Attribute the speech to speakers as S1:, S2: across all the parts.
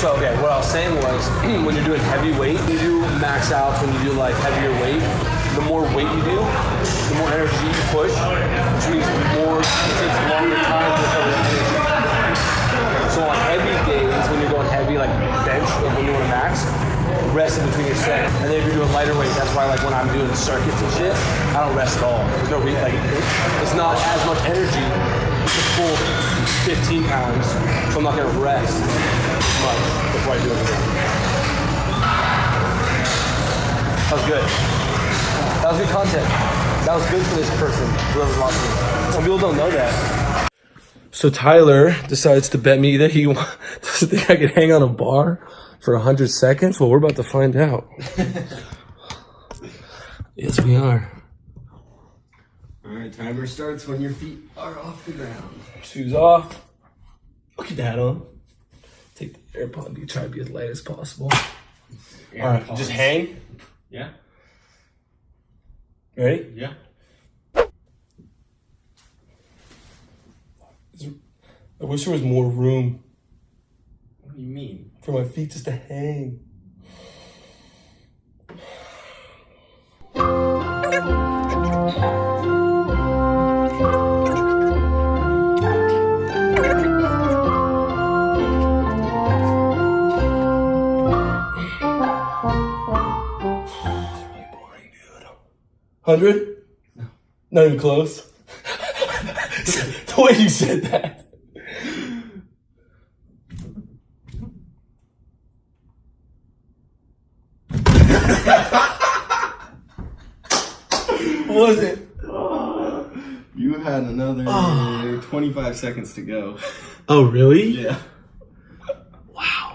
S1: So okay, what I was saying was when you're doing heavy weight, you do max out When you do like heavier weight, the more weight you do, the more energy you push, which means the more it takes longer time to recover energy. So on heavy days, when you're going heavy, like bench, like when you want to max, rest in between your set. And then if you're doing lighter weight, that's why like when I'm doing circuits and shit, I don't rest at all. There's no re- like it's not as much energy to pull 15 pounds, so I'm not gonna rest much before I do it again. That was good. That was good content. That was good for this person, whoever's watching. Some people don't know that. So Tyler decides to bet me that he doesn't think I could hang on a bar for 100 seconds. Well, we're about to find out. yes, we are.
S2: All right, timer starts when your feet are off the ground.
S1: Shoes off. Look at that on. Take the AirPod. You try to be as light as possible. All right, just hang.
S2: Yeah.
S1: Ready?
S2: Yeah.
S1: I wish there was more room
S2: What do you mean?
S1: for my feet just to hang. Hundred? No. Not even close. the way you said that. What was it?
S2: You had another ah. 25 seconds to go.
S1: Oh, really?
S2: Yeah. Wow.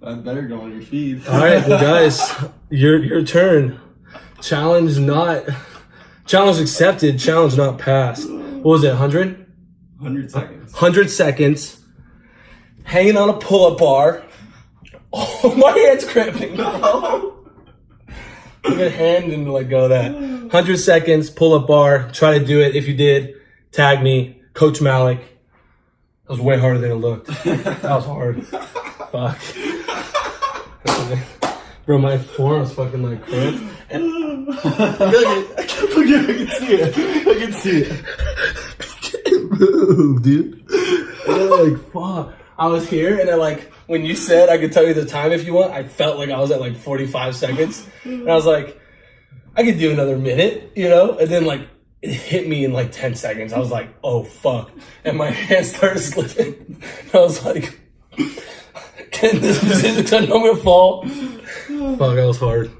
S2: That better go on your feed.
S1: All right, well, guys, your your turn. Challenge not. Challenge accepted. Challenge not passed. What was it? 100?
S2: 100 seconds.
S1: 100 seconds. Hanging on a pull-up bar. Oh, my hand's cramping. No. Look at hand and let go of that. 100 seconds, pull-up bar. Try to do it. If you did, tag me, Coach Malik. That was way harder than it looked. That was hard. Fuck. Bro, my forearm's fucking like cramped. And
S2: I can't believe I can see it. I can see it.
S1: can't move, dude. And then, like, fuck. I was here, and I like, when you said I could tell you the time if you want, I felt like I was at like 45 seconds. And I was like, I could do another minute, you know? And then, like, it hit me in like 10 seconds. I was like, oh, fuck. And my hand started slipping. I was like, can this position 'cause I know I'm gonna fall. Fuck, that was hard.